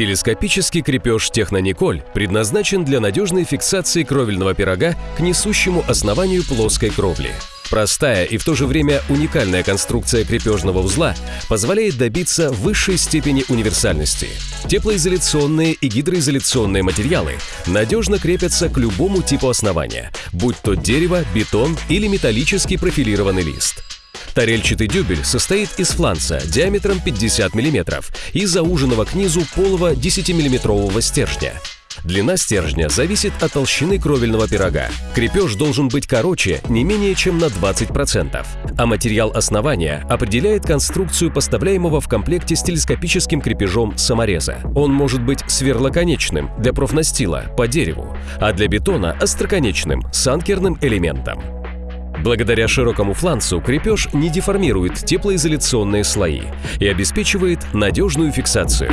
Телескопический крепеж «Технониколь» предназначен для надежной фиксации кровельного пирога к несущему основанию плоской кровли. Простая и в то же время уникальная конструкция крепежного узла позволяет добиться высшей степени универсальности. Теплоизоляционные и гидроизоляционные материалы надежно крепятся к любому типу основания, будь то дерево, бетон или металлический профилированный лист. Тарельчатый дюбель состоит из фланца диаметром 50 мм и зауженного к низу полого 10-миллиметрового стержня. Длина стержня зависит от толщины кровельного пирога. Крепеж должен быть короче не менее чем на 20%, а материал основания определяет конструкцию поставляемого в комплекте с телескопическим крепежом самореза. Он может быть сверлоконечным для профнастила по дереву, а для бетона – остроконечным с анкерным элементом. Благодаря широкому фланцу крепеж не деформирует теплоизоляционные слои и обеспечивает надежную фиксацию.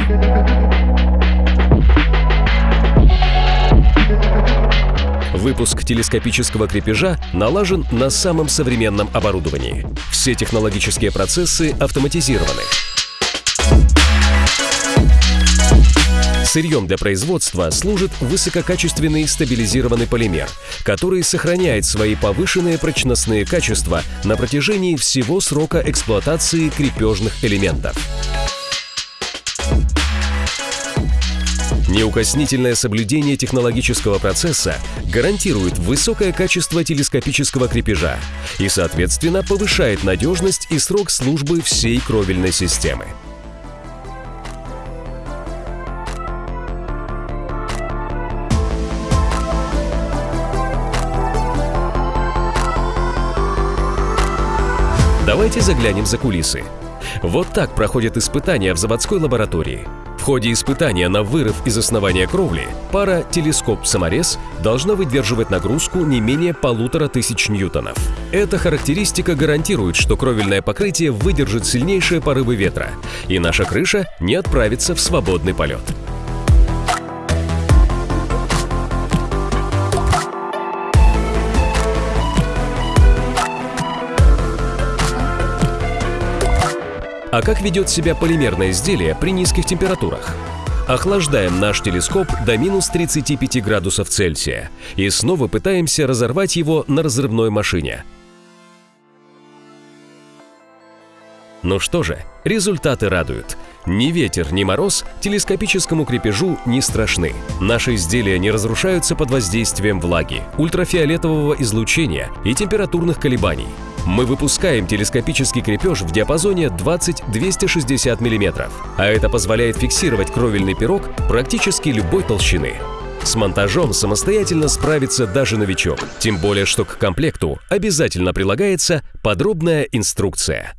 Выпуск телескопического крепежа налажен на самом современном оборудовании. Все технологические процессы автоматизированы. Сырьем для производства служит высококачественный стабилизированный полимер, который сохраняет свои повышенные прочностные качества на протяжении всего срока эксплуатации крепежных элементов. Неукоснительное соблюдение технологического процесса гарантирует высокое качество телескопического крепежа и, соответственно, повышает надежность и срок службы всей кровельной системы. Давайте заглянем за кулисы. Вот так проходят испытания в заводской лаборатории. В ходе испытания на вырыв из основания кровли пара телескоп-саморез должна выдерживать нагрузку не менее полутора тысяч ньютонов. Эта характеристика гарантирует, что кровельное покрытие выдержит сильнейшие порывы ветра, и наша крыша не отправится в свободный полет. А как ведет себя полимерное изделие при низких температурах? Охлаждаем наш телескоп до минус 35 градусов Цельсия и снова пытаемся разорвать его на разрывной машине. Ну что же, результаты радуют. Ни ветер, ни мороз телескопическому крепежу не страшны. Наши изделия не разрушаются под воздействием влаги, ультрафиолетового излучения и температурных колебаний. Мы выпускаем телескопический крепеж в диапазоне 20-260 мм, а это позволяет фиксировать кровельный пирог практически любой толщины. С монтажом самостоятельно справится даже новичок, тем более что к комплекту обязательно прилагается подробная инструкция.